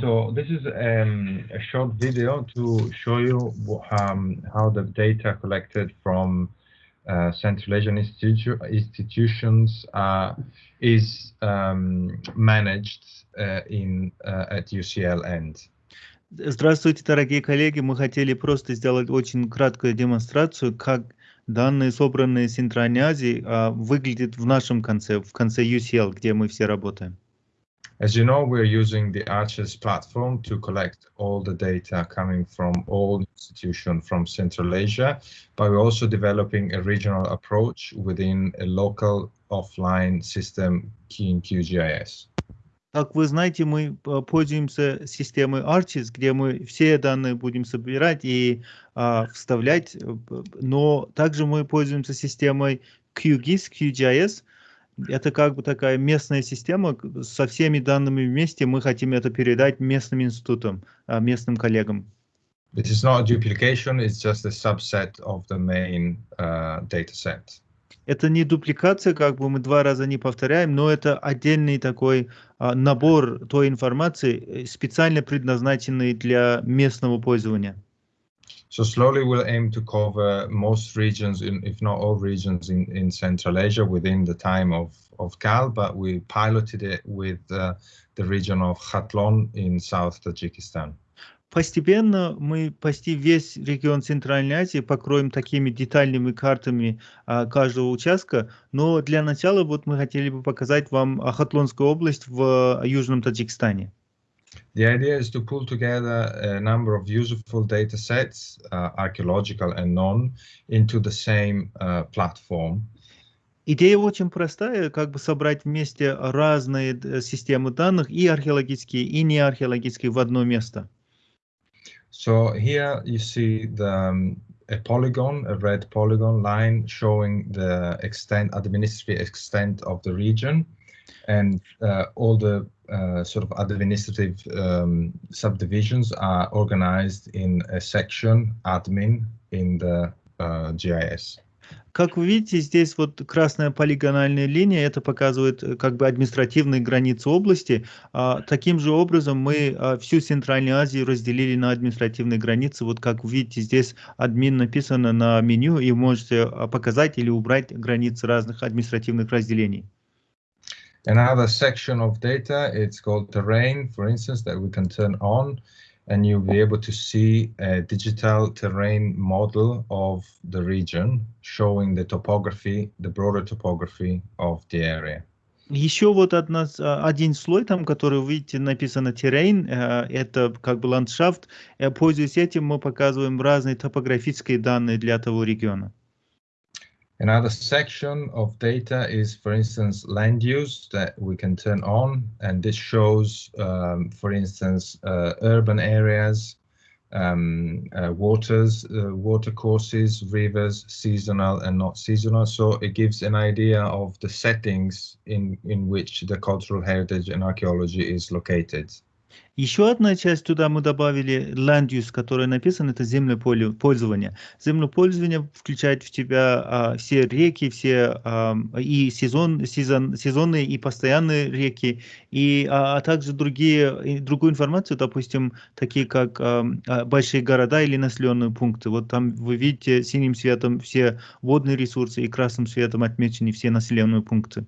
So this is um, a short video to show you um, how the data collected from uh, Central Asian institu institutions uh, is um, managed uh, in uh, at UCL end. Здравствуйте, дорогие коллеги. Мы хотели просто сделать очень краткую демонстрацию, как данные, собранные с Центральной Азии, выглядят в нашем конце, в конце UCL, где мы все работаем. As you know, we're using the Arches platform to collect all the data coming from all institutions from Central Asia, but we're also developing a regional approach within a local offline system in QGIS. Как вы знаете, мы э, пользуемся системой Arches, где мы все данные будем собирать и а, вставлять, э, но также мы пользуемся системой QGIS, QGIS, это как бы такая местная система, со всеми данными вместе мы хотим это передать местным институтам, местным коллегам. It is not a duplication, it's just a subset of the main uh, data set. Это не дупликация, как бы мы два раза не повторяем, но это отдельный такой uh, набор той информации, специально предназначенный для местного пользования. So slowly we'll aim to cover most regions, in, if not all regions in, in Central Asia within the time of, of CAL, but we piloted it with uh, the region of Khatlon in South Tajikistan. Постепенно мы почти весь регион Центральной Азии покроем такими детальными картами а, каждого участка, но для начала вот мы хотели бы показать вам Хатлонскую область в Южном Таджикистане. The idea is to pull together a number of useful data sets, uh, archaeological and non, into the same uh, platform. Идея очень простая, как бы собрать вместе разные системы данных, и археологические, и неархеологические, в одно место. So here you see the, um, a polygon, a red polygon line showing the extent, administrative extent of the region and uh, all the uh, sort of administrative um, subdivisions are organized in a section admin in the uh, GIS. Как вы видите, здесь вот красная полигональная линия, это показывает э, как бы административные границы области. А, таким же образом мы а, всю Центральную Азию разделили на административные границы. Вот как вы видите, здесь админ написано на меню, и можете а, показать или убрать границы разных административных разделений. Another section of data, it's called terrain, for instance, that we can turn on and you'll be able to see a digital terrain model of the region showing the topography, the broader topography of the area. Еще вот одна, один слой там, который вы видите, написано terrain, это как бы ландшафт. Пользуясь этим, мы показываем разные топографические данные для того региона. Another section of data is, for instance, land use that we can turn on. And this shows, um, for instance, uh, urban areas, um, uh, waters, uh, water courses, rivers, seasonal and not seasonal. So it gives an idea of the settings in, in which the cultural heritage and archaeology is located. Еще одна часть туда мы добавили land use, которая написана, это землепользование. Землепользование включает в тебя а, все реки, все а, и сезон, сезон, сезонные и постоянные реки, и, а, а также другие, и другую информацию, допустим, такие как а, а, большие города или населенные пункты. Вот там вы видите синим цветом все водные ресурсы и красным цветом отмечены все населенные пункты.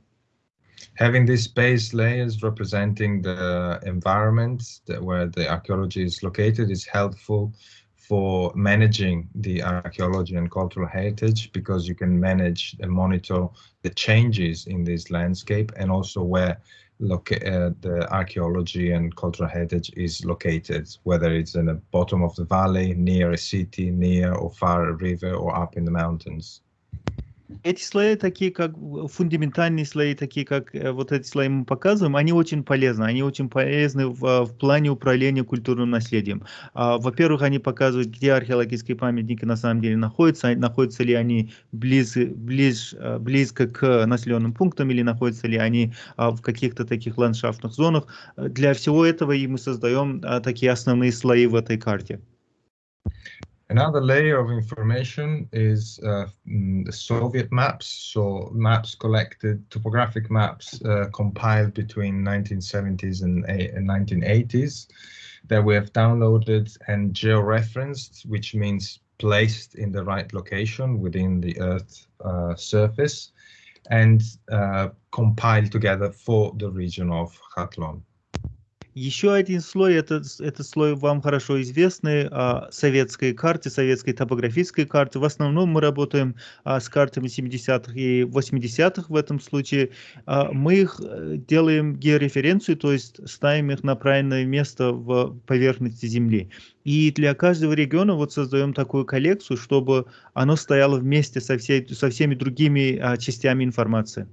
Having these base layers representing the environment where the archaeology is located is helpful for managing the archaeology and cultural heritage because you can manage and monitor the changes in this landscape and also where uh, the archaeology and cultural heritage is located whether it's in the bottom of the valley near a city near or far a river or up in the mountains Эти слои, такие как фундаментальные слои, такие как э, вот эти слои мы показываем, они очень полезны. Они очень полезны в, а, в плане управления культурным наследием. А, во-первых, они показывают, где археологические памятники на самом деле находятся, находятся ли они близ, близ, а, близко к населенным пунктам или находятся ли они в каких-то таких ландшафтных зонах. Для всего этого и мы создаем такие основные слои в этой карте. Another layer of information is uh, mm, the Soviet maps, so maps collected, topographic maps uh, compiled between 1970s and, and 1980s that we have downloaded and georeferenced, which means placed in the right location within the Earth uh, surface and uh, compiled together for the region of Khatlon. Еще один слой, это, это слой вам хорошо известный, а, советской карте, советской топографической карты. В основном мы работаем а, с картами 70-х и 80-х в этом случае. А, мы их э, делаем геореференцию, то есть ставим их на правильное место в поверхности Земли. И для каждого региона вот создаем такую коллекцию, чтобы оно стояло вместе со, всей, со всеми другими а, частями информации.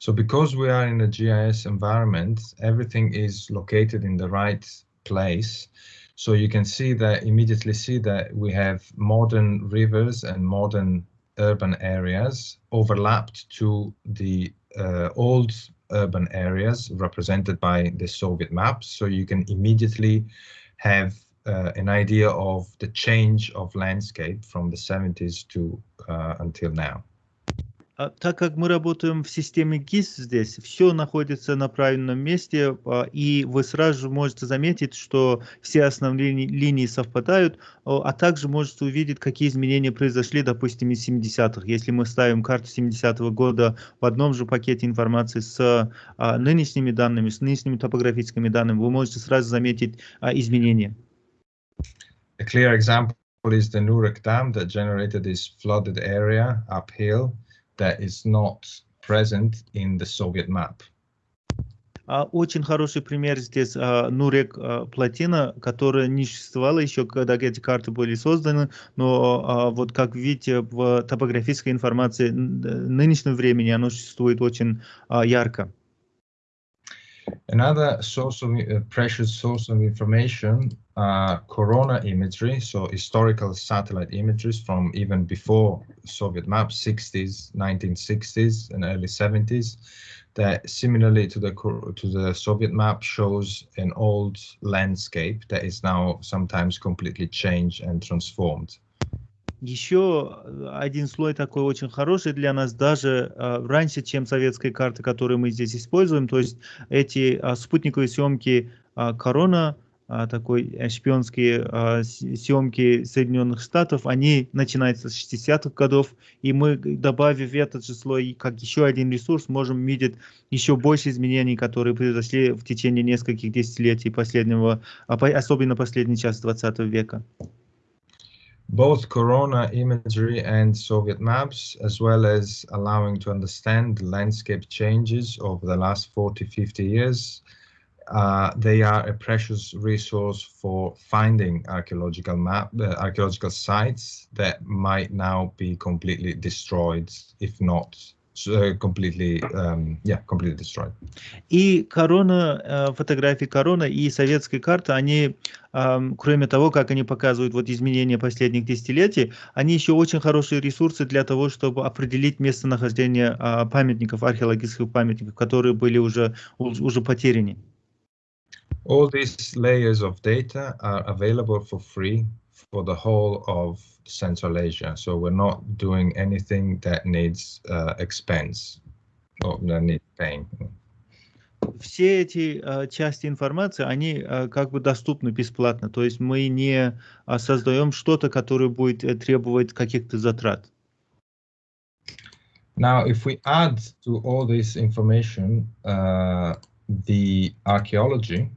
So because we are in a GIS environment, everything is located in the right place. So you can see that immediately see that we have modern rivers and modern urban areas overlapped to the uh, old urban areas represented by the Soviet maps. So you can immediately have uh, an idea of the change of landscape from the 70s to uh, until now. А, так как мы работаем в системе GIS здесь, все находится на правильном месте, а, и вы сразу же можете заметить, что все основные линии совпадают, а также можете увидеть, какие изменения произошли, допустим, из 70-х. Если мы ставим карту 70-го года в одном же пакете информации с нынешними данными, с нынешними топографическими данными, вы можете сразу заметить изменения. A clear example is the Nurek Dam that generated this flooded area uphill. That is not present in the Soviet map. Очень хороший пример здесь Нурек плотина, которая не существовала еще, когда эти карты были созданы, но вот как видите в топографической информации нынешнего времени оно существует очень ярко. Another source of uh, precious source of information, uh, corona imagery, so historical satellite images from even before Soviet maps, 60s, 1960s, and early 70s, that similarly to the to the Soviet map shows an old landscape that is now sometimes completely changed and transformed. Еще э, один слой такой очень хороший для нас, даже э, раньше, чем советские карты, которые мы здесь используем. То есть эти э, спутниковые съемки э, Корона, э, такой э, шпионские э, съемки Соединенных Штатов, они начинаются с 60-х годов, и мы, добавив этот же слой как еще один ресурс, можем видеть еще больше изменений, которые произошли в течение нескольких десятилетий последнего, особенно последний час 20 века. both corona imagery and Soviet maps, as well as allowing to understand landscape changes over the last 40, 50 years. Uh, they are a precious resource for finding archaeological map, uh, archaeological sites that might now be completely destroyed, if not completely, um, yeah, completely destroyed. И корона, э, фотографии корона и советской карты, они, кроме того, как они показывают вот изменения последних десятилетий, они еще очень хорошие ресурсы для того, чтобы определить местонахождение а, памятников, археологических памятников, которые были уже, уже потеряны. All these layers of data are available for free for the whole of Central Asia. So we're not doing anything that needs uh, expense or that needs paying. Все эти uh, части информации, они uh, как бы доступны бесплатно. То есть мы не uh, создаем что-то, которое будет uh, требовать каких-то затрат. Now, if we add to all this information uh, the archaeology,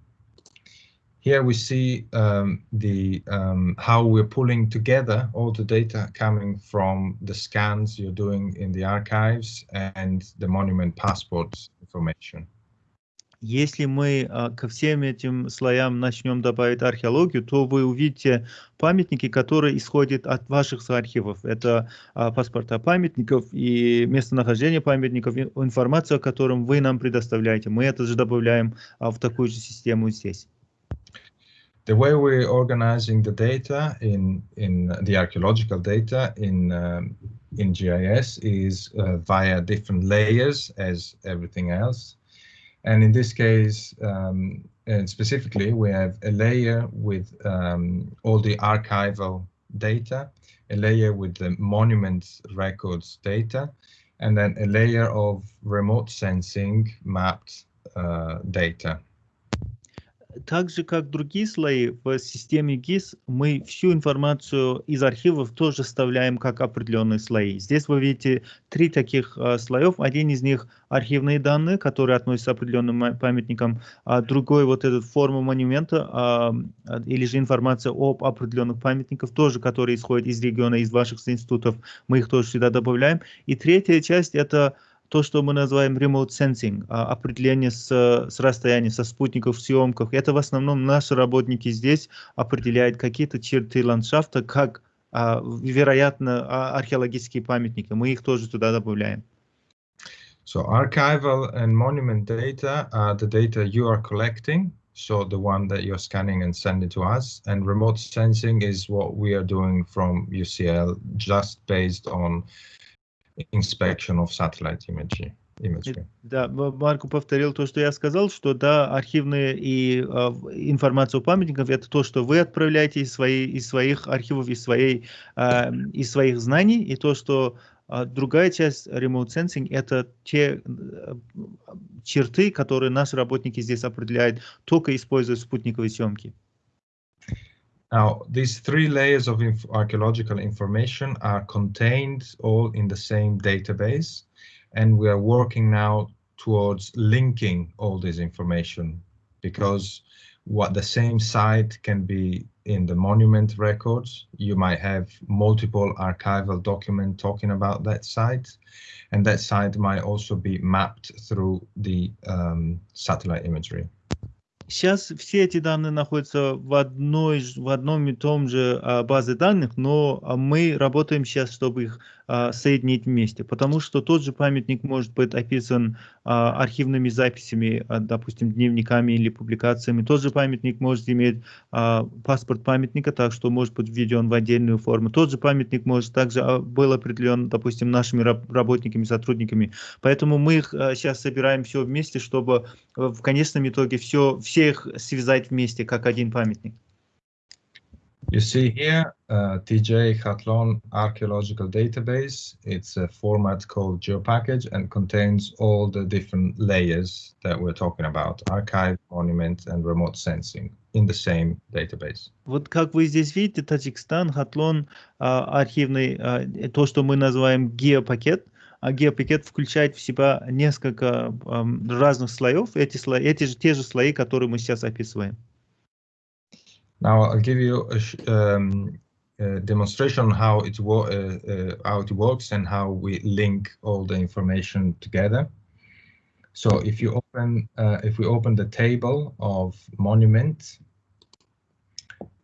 Here we see um, the um, how we're pulling together all the data coming from the scans you're doing in the archives and the monument passports information. Если мы ко всем этим слоям начнем добавить археологию, то вы увидите памятники, которые исходят от ваших архивов. Это паспорта памятников и местонахождение памятников, информацию, о котором вы нам предоставляете. Мы это же добавляем в такую же систему здесь. The way we're organizing the data in in the archaeological data in um, in GIS is uh, via different layers as everything else. And in this case, um, and specifically, we have a layer with um, all the archival data, a layer with the monuments records data, and then a layer of remote sensing mapped uh, data. Так же, как другие слои в системе GIS, мы всю информацию из архивов тоже вставляем как определенные слои. Здесь вы видите три таких э, слоев. Один из них архивные данные, которые относятся к определенным памятникам, а другой вот этот форма монумента э, или же информация об определенных памятниках, тоже которые исходят из региона, из ваших институтов. Мы их тоже сюда добавляем. И третья часть это то, что мы называем remote sensing, а, определение с, с расстояния, со спутников в съемках. Это в основном наши работники здесь определяют какие-то черты ландшафта, как, а, вероятно, а, археологические памятники. Мы их тоже туда добавляем. So archival and monument data are the data you are collecting, so the one that you're scanning and sending to us. And remote sensing is what we are doing from UCL, just based on inspection of satellite imagery. imagery. Да, Марко повторил то, что я сказал, что да, архивные и э, информация о памятниках это то, что вы отправляете из, своей, из своих архивов, из, своей, э, из своих знаний, и то, что э, другая часть remote sensing это те э, черты, которые наши работники здесь определяют, только используя спутниковые съемки. Now, these three layers of inf archaeological information are contained all in the same database, and we are working now towards linking all this information because what the same site can be in the monument records. You might have multiple archival document talking about that site, and that site might also be mapped through the um, satellite imagery. Сейчас все эти данные находятся в, одной, в одном и том же а, базе данных, но а, мы работаем сейчас, чтобы их соединить вместе, потому что тот же памятник может быть описан а, архивными записями, а, допустим, дневниками или публикациями. Тот же памятник может иметь а, паспорт памятника, так что может быть введен в отдельную форму. Тот же памятник может также а, был определен, допустим, нашими работниками, сотрудниками. Поэтому мы их а, сейчас собираем все вместе, чтобы в конечном итоге все, всех связать вместе, как один памятник. You see here, uh, TJ Khatlon Archaeological Database. It's a format called GeoPackage and contains all the different layers that we're talking about, archive, monument, and remote sensing in the same database. Вот как вы здесь видите, Таджикстан, Хатлон, архивный, то, что мы называем геопакет, а геопакет включает в себя несколько разных слоев, эти, слои, эти же те же слои, которые мы сейчас описываем. Now I'll give you a, um, a demonstration on how it, uh, uh, how it works and how we link all the information together. So if you open, uh, if we open the table of monument,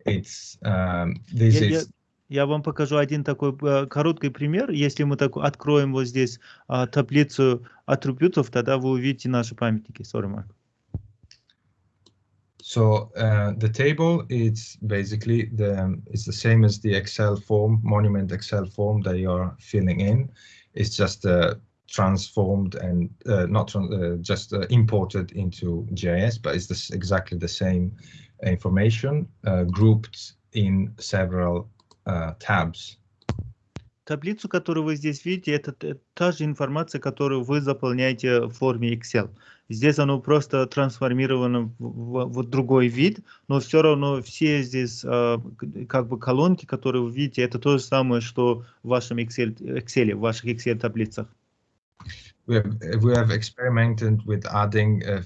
it's um, this я, is. Я, я вам покажу один такой короткий пример. Если мы так откроем вот здесь таблицу атрибутов, тогда вы увидите наши памятники. Sorry, Mark. So uh, the table is basically the it's the same as the Excel form, Monument Excel form that you're filling in. It's just uh, transformed and uh, not uh, just uh, imported into GIS, but it's this, exactly the same information uh, grouped in several tabs. Таблицу, которую вы здесь видите, это та же информация, которую вы заполняете в форме Excel. Здесь оно просто трансформировано в, в, в другой вид, но все равно все здесь э, как бы колонки, которые вы видите, это то же самое, что в вашем Excel, Excel в ваших Excel таблицах. We have, we have experimented with adding uh,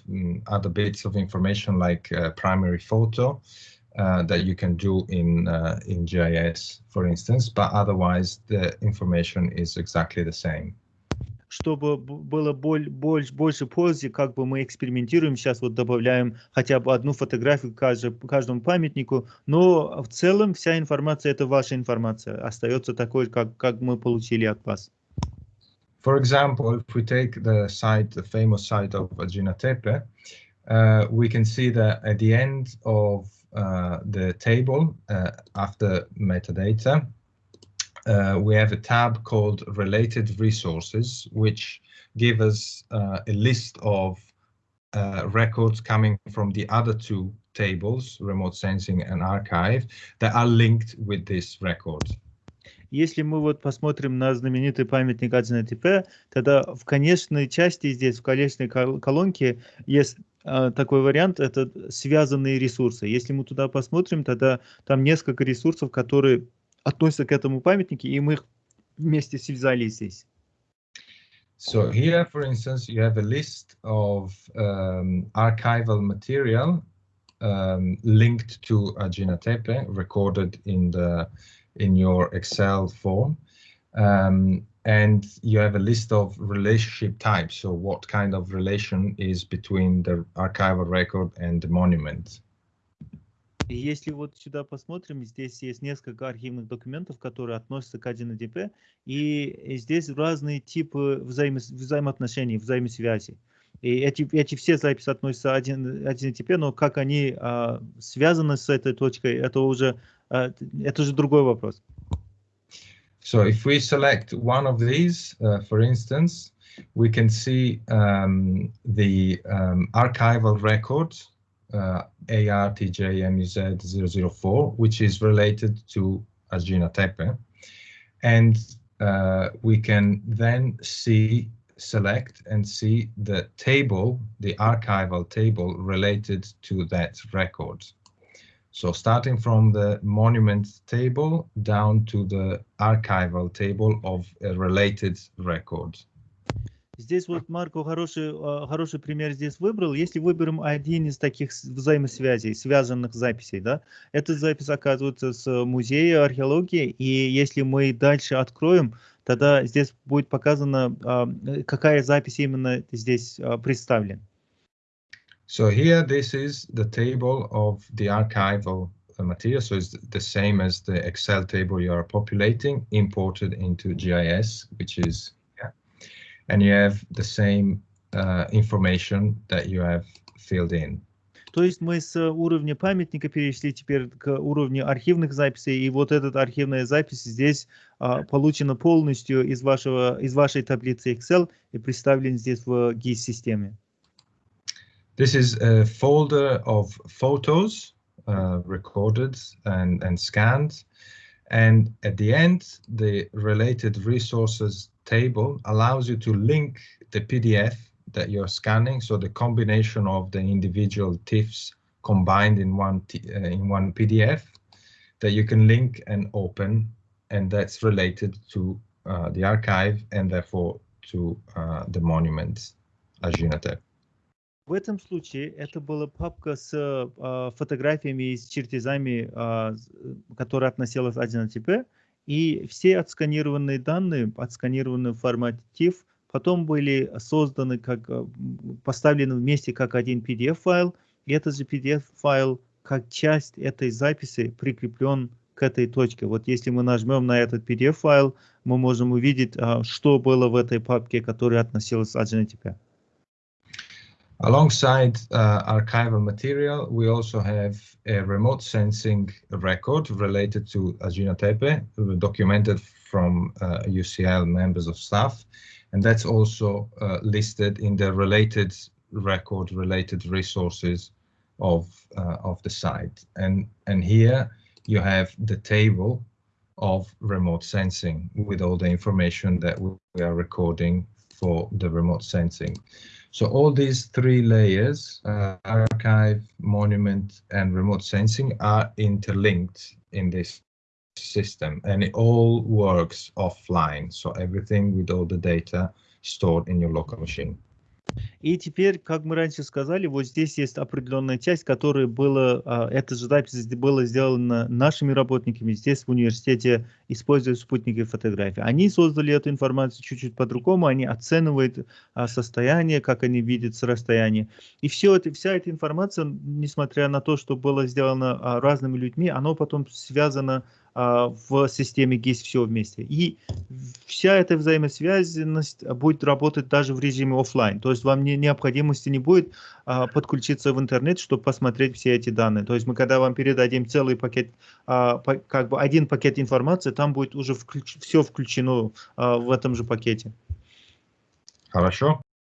other bits of information like uh, primary photo uh, that you can do in uh, in GIS, for instance, but otherwise the information is exactly the same. чтобы было боль, больше, больше пользы, как бы мы экспериментируем, сейчас вот добавляем хотя бы одну фотографию каждому, каждому памятнику, но в целом вся информация, это ваша информация, остается такой, как, как мы получили от вас. For example, if we take the site, the famous site of Agina Tepe, uh, we can see that at the end of uh, the table, uh, after metadata, uh, we have a tab called related resources, which give us uh, a list of uh, records coming from the other two tables, remote sensing and archive, that are linked with this record. Если мы вот посмотрим на знаменитый памятник 1 тогда в конечной части здесь, в конечной колонке, есть э, такой вариант, это связанные ресурсы. Если мы туда посмотрим, тогда там несколько ресурсов, которые относятся к этому памятнику, и мы их вместе связали здесь. So here, for instance, you have a list of um, archival material um, linked to Ajina Tepe, recorded in the in your Excel form. Um, and you have a list of relationship types. So what kind of relation is between the archival record and the monument? Если вот сюда посмотрим, здесь есть несколько архивных документов, которые относятся к 1ДП, и здесь разные типы взаимо взаимоотношений, взаимосвязи. И эти, эти все записи относятся к 1ТП, но как они а, связаны с этой точкой, это уже это же другой вопрос. So if we select one of these, uh, for instance, we can see um, the um, archival record uh, ARTJ-MUZ004, which is related to Ajina Tepe. And uh, we can then see, select and see the table, the archival table related to that record. So starting from the monument table down to the archival table of a related record. Здесь вот Марко хороший, хороший пример здесь выбрал. Если выберем один из таких взаимосвязей, связанных записей, да, эта запись оказывается с музея археологии, и если мы дальше откроем, тогда здесь будет показано, какая запись именно здесь представлена. So here, this is the table of the archival material. So it's the same as the Excel table you are populating, imported into GIS, which is, yeah. And you have the same uh, information that you have filled in. То есть мы с уровня памятника перешли теперь к уровню архивных записей, и вот эта архивная запись здесь а, получена полностью из, вашего, из вашей таблицы Excel и представлена здесь в GIS-системе. This is a folder of photos uh, recorded and, and scanned. And at the end, the related resources table allows you to link the PDF that you're scanning. So the combination of the individual TIFFs combined in one uh, in one PDF that you can link and open, and that's related to uh, the archive and therefore to uh, the monument Ajinatep. В этом случае это была папка с э, фотографиями и с чертежами, э, которая относилась 1ТП, и все отсканированные данные, отсканированные в формате TIFF, потом были созданы, как, поставлены вместе как один PDF-файл, и этот же PDF-файл как часть этой записи прикреплен к этой точке. Вот если мы нажмем на этот PDF-файл, мы можем увидеть, что было в этой папке, которая относилась к 1ТП. Alongside uh, archival material, we also have a remote sensing record related to Ajina Tepe, documented from uh, UCL members of staff, and that's also uh, listed in the related record, related resources of uh, of the site. And and here you have the table of remote sensing with all the information that we are recording for the remote sensing. So all these three layers, uh, archive, monument, and remote sensing are interlinked in this system and it all works offline. So everything with all the data stored in your local machine. И теперь, как мы раньше сказали, вот здесь есть определенная часть, которая была, а, эта же запись была сделана нашими работниками здесь в университете, используя спутники фотографии. Они создали эту информацию чуть-чуть по-другому, они оценивают а, состояние, как они видят с расстояния. И все это, вся эта информация, несмотря на то, что было сделано а, разными людьми, оно потом связано а, в системе GIS все вместе. И вся эта взаимосвязанность будет работать даже в режиме офлайн. То есть вам не, необходимости не будет а, подключиться в интернет, чтобы посмотреть все эти данные. То есть мы когда вам передадим целый пакет, а, по, как бы один пакет информации, там будет уже включ, все включено а, в этом же пакете. Хорошо.